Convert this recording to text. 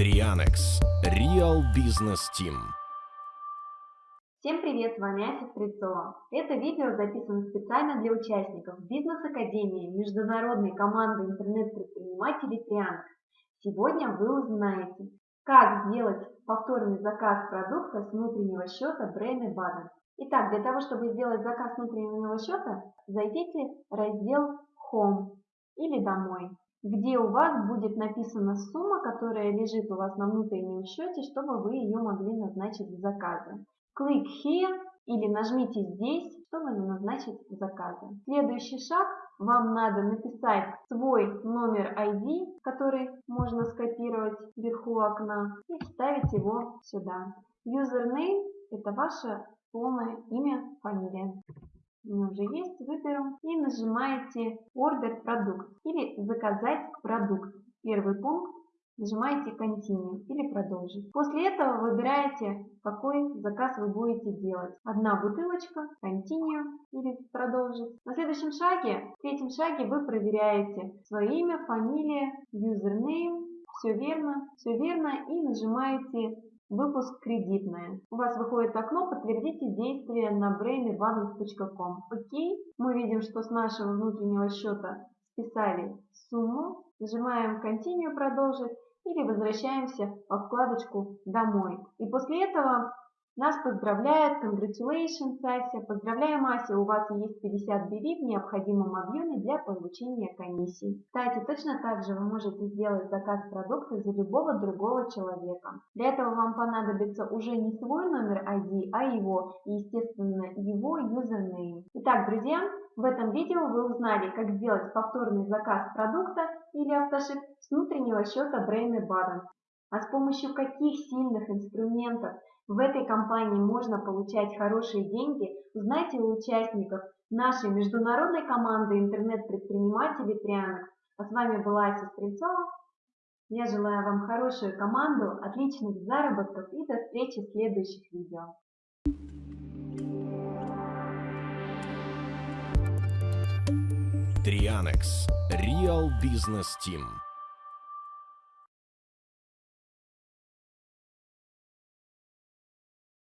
Trianex Real Business Team Всем привет, с вами Ася Стрельцова. Это видео записано специально для участников Бизнес-академии международной команды интернет-предпринимателей Trianex. Сегодня вы узнаете, как сделать повторный заказ продукта с внутреннего счета Brain Abundance. Итак, для того, чтобы сделать заказ внутреннего счета, зайдите в раздел Home или Домой где у вас будет написана сумма, которая лежит у вас на внутреннем счете, чтобы вы ее могли назначить в заказы. Click here или нажмите здесь, чтобы назначить заказы. Следующий шаг. Вам надо написать свой номер ID, который можно скопировать вверху окна, и вставить его сюда. Username – это ваше полное имя, фамилия меня уже есть, выберу и нажимаете Order продукт или заказать продукт. Первый пункт нажимаете Continue или продолжить. После этого выбираете, какой заказ вы будете делать. Одна бутылочка, Continue или продолжить. На следующем шаге, в третьем шаге вы проверяете свое имя, фамилия, username, все верно, все верно и нажимаете Выпуск кредитная. У вас выходит окно «Подтвердите действие на brainadvance.com». Окей. Мы видим, что с нашего внутреннего счета списали сумму. Нажимаем «Continue» продолжить или возвращаемся во вкладочку «Домой». И после этого нас поздравляет Congratulations, Ася. Поздравляем, Ася, у вас есть 50 BV в необходимом объеме для получения комиссии. Кстати, точно так же вы можете сделать заказ продукта за любого другого человека. Для этого вам понадобится уже не свой номер ID, а его, и, естественно, его юзернейм. Итак, друзья, в этом видео вы узнали, как сделать повторный заказ продукта или автошип с внутреннего счета Brain Balance. А с помощью каких сильных инструментов в этой компании можно получать хорошие деньги, узнайте у участников нашей международной команды интернет-предпринимателей Трианекс. А с вами была Ася Стрельцова. Я желаю вам хорошую команду, отличных заработков и до встречи в следующих видео. Трианекс Real Business Team